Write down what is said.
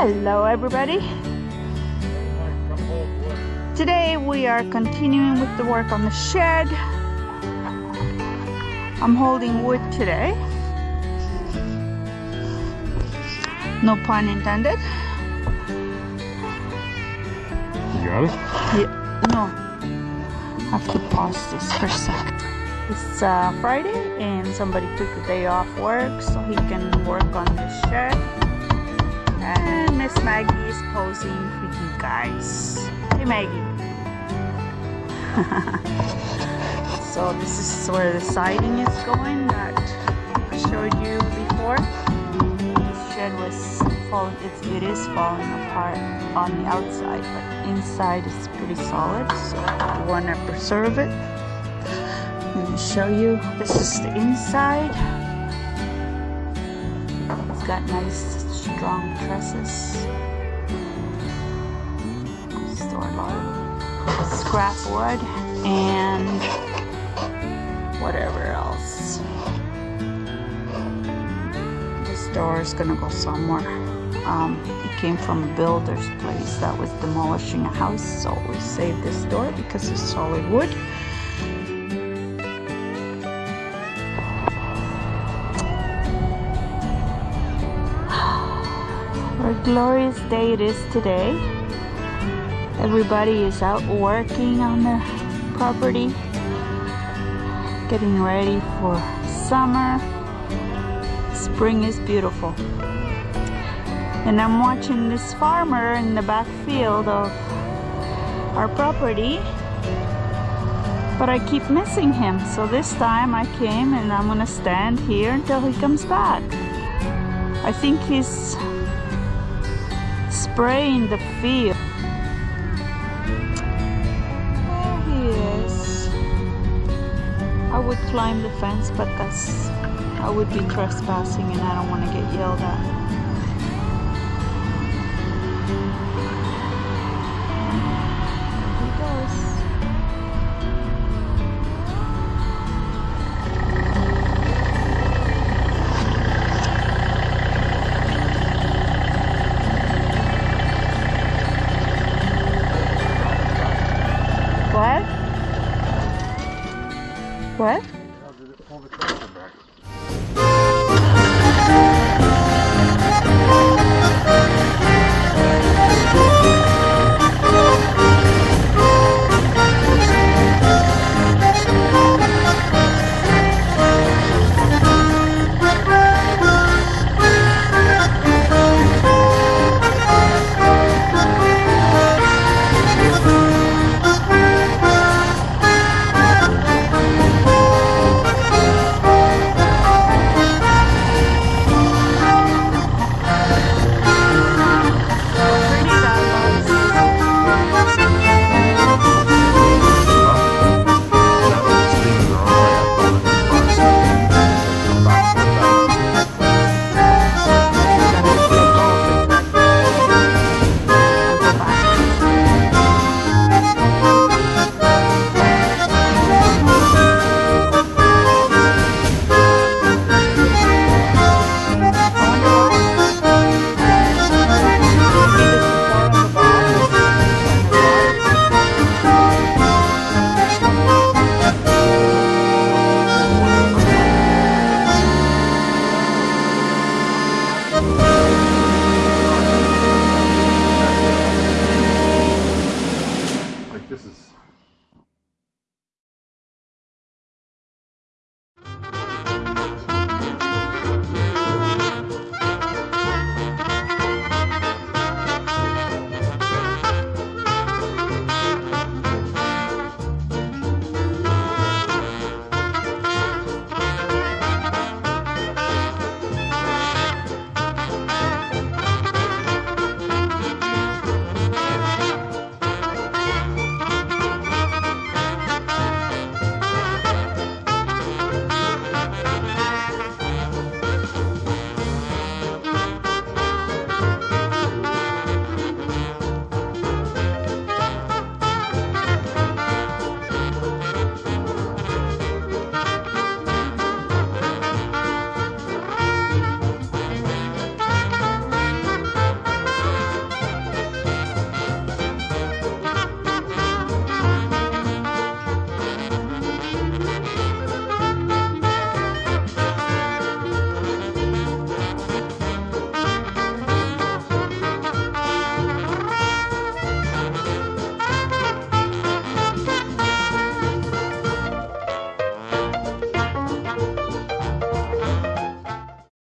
Hello everybody. Today we are continuing with the work on the shed. I'm holding wood today. No pun intended. You got it? Yeah, no. I have to pause this for a sec. It's uh, Friday and somebody took a day off work so he can work on the Guys. Hey Maggie. so this is where the siding is going that I showed you before. This shed was falling, it's, it is falling apart on the outside, but inside is pretty solid, so I want to preserve it. Let me show you. This is the inside. It's got nice strong trusses. Store of scrap wood and whatever else. This door is gonna go somewhere. Um, it came from a builder's place that was demolishing a house, so we saved this door because it's solid wood. What a glorious day it is today. Everybody is out working on their property, getting ready for summer. Spring is beautiful. And I'm watching this farmer in the back field of our property. But I keep missing him. So this time I came and I'm gonna stand here until he comes back. I think he's spraying the field. I would climb the fence, but that's I would be trespassing and I don't want to get yelled at. what